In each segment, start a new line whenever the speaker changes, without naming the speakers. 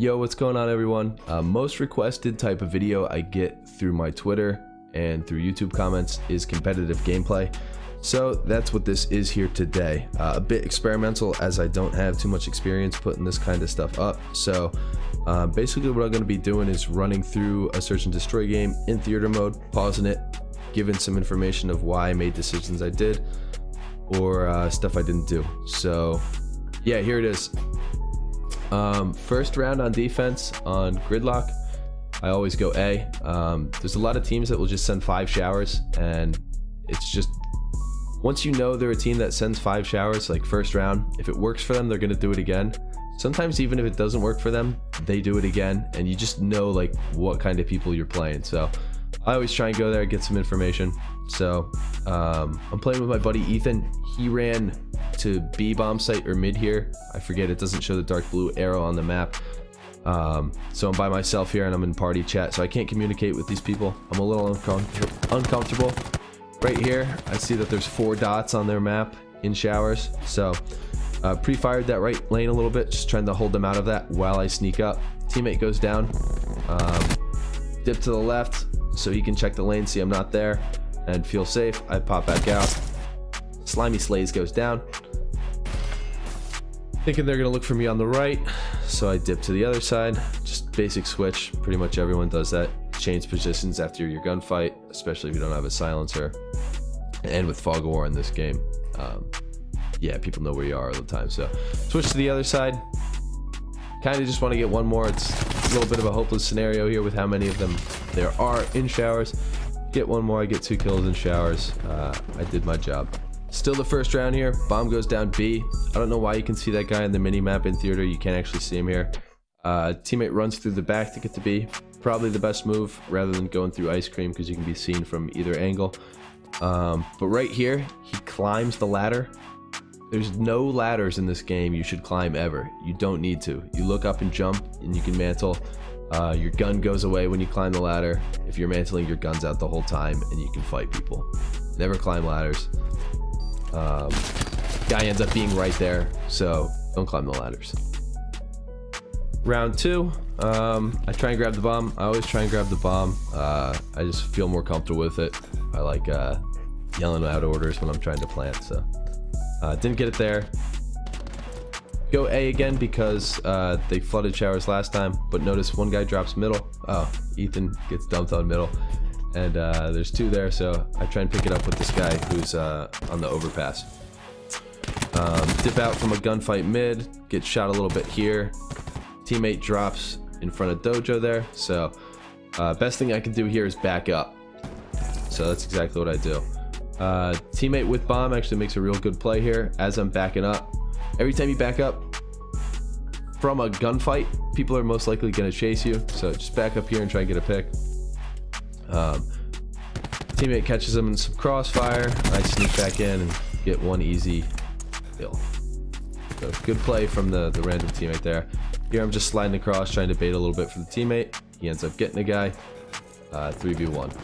Yo, what's going on everyone? Uh, most requested type of video I get through my Twitter and through YouTube comments is competitive gameplay. So that's what this is here today. Uh, a bit experimental as I don't have too much experience putting this kind of stuff up. So uh, basically what I'm going to be doing is running through a search and destroy game in theater mode, pausing it, giving some information of why I made decisions I did or uh, stuff I didn't do. So yeah, here it is. Um, first round on defense on Gridlock, I always go A. Um, there's a lot of teams that will just send five showers, and it's just once you know they're a team that sends five showers, like first round, if it works for them, they're gonna do it again. Sometimes even if it doesn't work for them, they do it again, and you just know like what kind of people you're playing. So I always try and go there, and get some information. So um, I'm playing with my buddy Ethan. He ran to B bomb site or mid here. I forget, it doesn't show the dark blue arrow on the map. Um, so I'm by myself here and I'm in party chat, so I can't communicate with these people. I'm a little uncom uncomfortable. Right here, I see that there's four dots on their map in showers. So uh, pre-fired that right lane a little bit, just trying to hold them out of that while I sneak up. Teammate goes down. Um, dip to the left so he can check the lane, see I'm not there, and feel safe. I pop back out. Slimy Slays goes down. Thinking they're gonna look for me on the right, so I dip to the other side. Just basic switch. Pretty much everyone does that. Change positions after your gunfight, especially if you don't have a silencer. And with Fog of War in this game, um, yeah, people know where you are all the time. So switch to the other side. Kind of just want to get one more. It's a little bit of a hopeless scenario here with how many of them there are in showers. Get one more, I get two kills in showers. Uh, I did my job. Still the first round here. Bomb goes down B. I don't know why you can see that guy in the mini map in theater. You can't actually see him here. Uh, teammate runs through the back to get to B. Probably the best move rather than going through ice cream because you can be seen from either angle. Um, but right here, he climbs the ladder. There's no ladders in this game you should climb ever. You don't need to. You look up and jump and you can mantle. Uh, your gun goes away when you climb the ladder. If you're mantling, your gun's out the whole time and you can fight people. Never climb ladders. Um, guy ends up being right there, so don't climb the ladders. Round two, um, I try and grab the bomb. I always try and grab the bomb. Uh, I just feel more comfortable with it. I like uh, yelling out orders when I'm trying to plant, so uh, didn't get it there. Go A again because uh, they flooded showers last time, but notice one guy drops middle. Oh, Ethan gets dumped on middle. And uh, there's two there, so I try and pick it up with this guy who's uh, on the overpass. Um, dip out from a gunfight mid, get shot a little bit here. Teammate drops in front of Dojo there, so uh, best thing I can do here is back up. So that's exactly what I do. Uh, teammate with bomb actually makes a real good play here as I'm backing up. Every time you back up from a gunfight, people are most likely going to chase you. So just back up here and try and get a pick. Um, teammate catches him in some crossfire. I sneak back in and get one easy kill. So good play from the, the random teammate there. Here I'm just sliding across, trying to bait a little bit for the teammate. He ends up getting a guy. Uh, 3v1.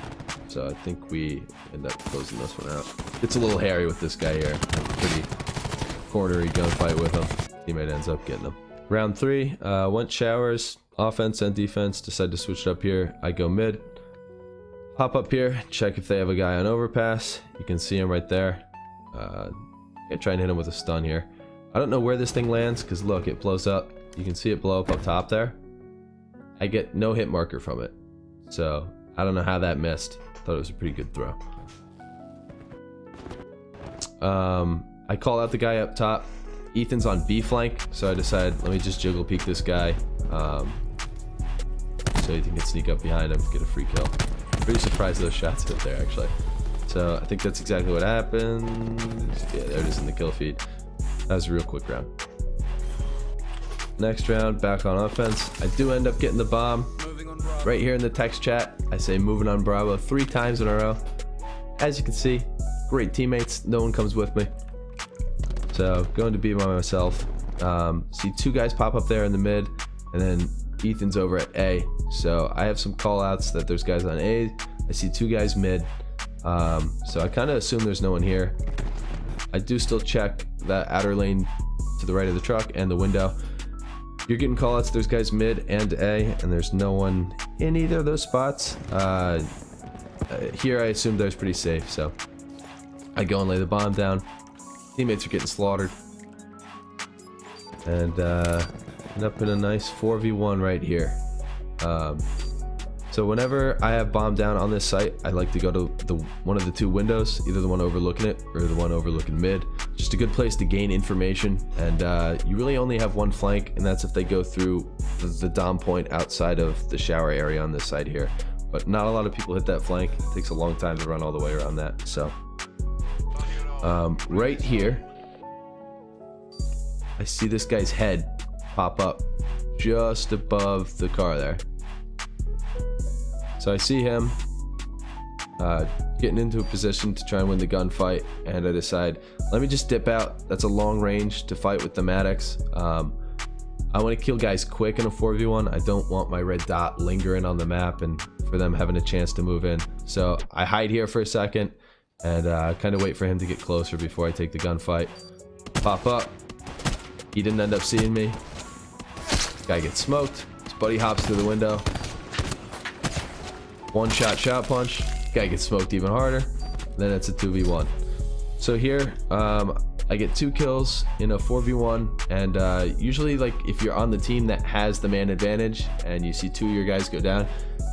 So I think we end up closing this one out. It's a little hairy with this guy here. Pretty cornery gunfight with him. Teammate ends up getting him. Round three, uh, went showers, offense and defense. Decide to switch it up here. I go mid. Pop up here, check if they have a guy on overpass. You can see him right there. Uh, yeah, try and hit him with a stun here. I don't know where this thing lands because look, it blows up. You can see it blow up up top there. I get no hit marker from it. So I don't know how that missed. Thought it was a pretty good throw. Um, I call out the guy up top. Ethan's on B flank, so I decide let me just jiggle peek this guy. Um, so Ethan can sneak up behind him, get a free kill. Pretty surprised those shots hit there, actually. So I think that's exactly what happened. Yeah, there it is in the kill feed. That was a real quick round. Next round, back on offense. I do end up getting the bomb. Right here in the text chat, I say moving on Bravo three times in a row. As you can see, great teammates. No one comes with me. So going to be by myself. Um, see two guys pop up there in the mid, and then Ethan's over at A. So I have some call outs that there's guys on A. I see two guys mid. Um, so I kind of assume there's no one here. I do still check that outer lane to the right of the truck and the window. You're getting callouts. There's guys mid and A, and there's no one in either of those spots. Uh, uh, here, I assume there's pretty safe, so I go and lay the bomb down. Teammates are getting slaughtered. And uh, end up in a nice 4v1 right here. Um, so whenever I have bomb down on this site, I like to go to the one of the two windows, either the one overlooking it or the one overlooking mid. Just a good place to gain information, and uh, you really only have one flank, and that's if they go through the, the dom point outside of the shower area on this side here. But not a lot of people hit that flank. It takes a long time to run all the way around that. So um, right here, I see this guy's head pop up just above the car there. So I see him uh, getting into a position to try and win the gunfight, and I decide, let me just dip out. That's a long range to fight with the Maddox. Um, I want to kill guys quick in a 4v1. I don't want my red dot lingering on the map and for them having a chance to move in. So I hide here for a second and uh, kind of wait for him to get closer before I take the gunfight. Pop up. He didn't end up seeing me. Guy gets smoked. His buddy hops through the window. One shot shot punch. Guy gets smoked even harder. Then it's a 2v1. So here, um, I get two kills in a 4v1 and uh, usually like if you're on the team that has the man advantage and you see two of your guys go down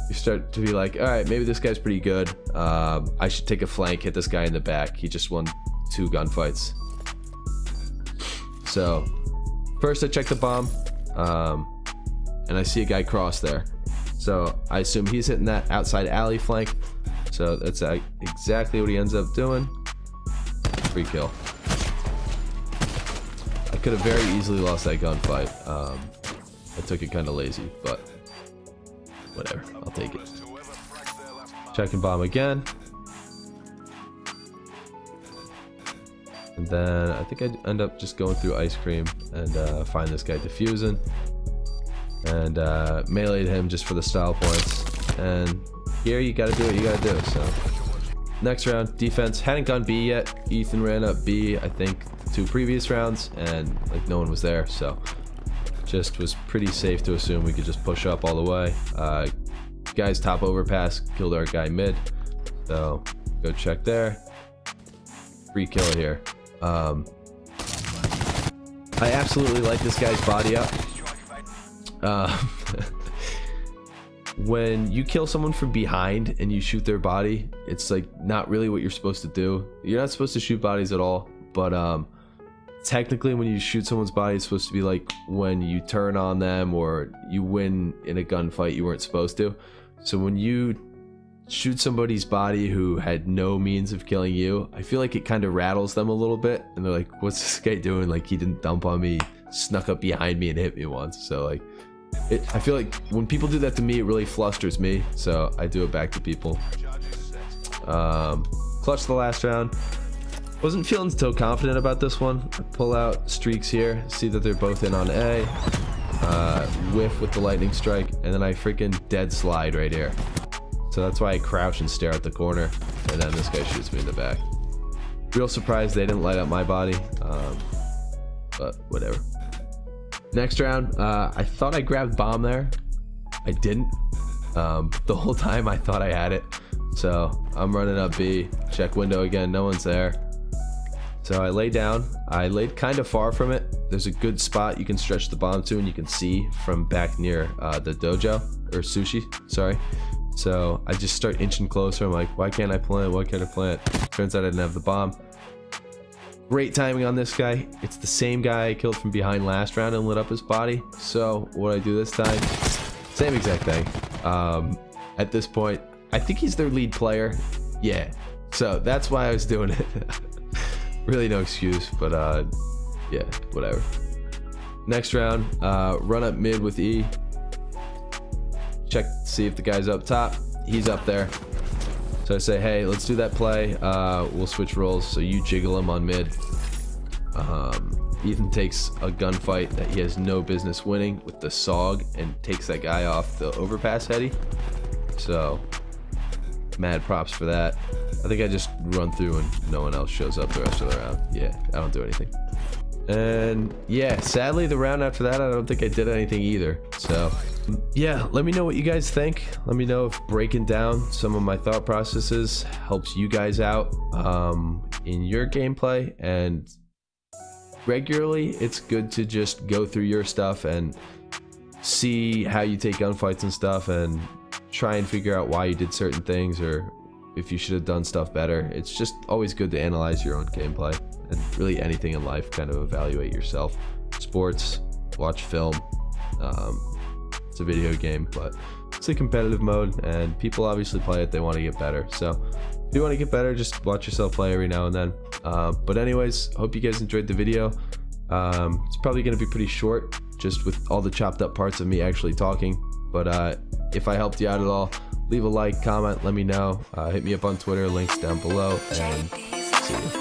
you start to be like all right maybe this guy's pretty good uh, I should take a flank hit this guy in the back he just won two gunfights so first I check the bomb um, and I see a guy cross there so I assume he's hitting that outside alley flank. So that's uh, exactly what he ends up doing. Free kill. Could have very easily lost that gunfight. Um, I took it kind of lazy, but whatever. I'll take it. Checking bomb again. And then I think I end up just going through ice cream and uh, find this guy defusing and uh, him just for the style points. And here you gotta do what you gotta do. So next round, defense hadn't gone B yet. Ethan ran up B, I think, two previous rounds, and like no one was there. So just was pretty safe to assume we could just push up all the way. Uh, guys top overpass killed our guy mid. So go check there. Free kill here. Um, I absolutely like this guy's body up. Uh, when you kill someone from behind and you shoot their body, it's like not really what you're supposed to do. You're not supposed to shoot bodies at all, but um, technically when you shoot someone's body, it's supposed to be like when you turn on them or you win in a gunfight you weren't supposed to. So when you shoot somebody's body who had no means of killing you, I feel like it kind of rattles them a little bit, and they're like, "What's this guy doing? Like he didn't dump on me, snuck up behind me and hit me once." So like it, I feel like when people do that to me, it really flusters me. So I do it back to people. Um, clutch the last round. Wasn't feeling so confident about this one. Pull out streaks here, see that they're both in on A. Uh, whiff with the lightning strike, and then I freaking dead slide right here. So that's why I crouch and stare at the corner, and then this guy shoots me in the back. Real surprised they didn't light up my body, um, but whatever. Next round, uh, I thought I grabbed bomb there. I didn't. Um, the whole time I thought I had it. So I'm running up B. Check window again. No one's there. So I lay down. I laid kind of far from it. There's a good spot you can stretch the bomb to and you can see from back near uh, the dojo or sushi. Sorry. So I just start inching closer. I'm like, why can't I plant? Why can't I plant? Turns out I didn't have the bomb. Great timing on this guy. It's the same guy I killed from behind last round and lit up his body. So what I do this time? Same exact thing. Um, at this point, I think he's their lead player. Yeah. So that's why I was doing it. really no excuse, but uh, yeah, whatever. Next round, uh, run up mid with E. Check see if the guy's up top. He's up there. So I say, hey, let's do that play. Uh, we'll switch roles. So you jiggle him on mid. Um, Ethan takes a gunfight that he has no business winning with the Saug and takes that guy off the overpass heady. So, mad props for that. I think I just run through and no one else shows up the rest of the round. Yeah, I don't do anything. And yeah, sadly, the round after that, I don't think I did anything either. So yeah, let me know what you guys think. Let me know if breaking down some of my thought processes helps you guys out um, in your gameplay. And regularly, it's good to just go through your stuff and see how you take gunfights and stuff and try and figure out why you did certain things or if you should have done stuff better. It's just always good to analyze your own gameplay and really anything in life, kind of evaluate yourself. Sports, watch film. Um, it's a video game, but it's a competitive mode, and people obviously play it. They want to get better. So if you want to get better, just watch yourself play every now and then. Uh, but anyways, hope you guys enjoyed the video. Um, it's probably going to be pretty short, just with all the chopped up parts of me actually talking. But uh, if I helped you out at all, leave a like, comment, let me know. Uh, hit me up on Twitter, links down below, and see you.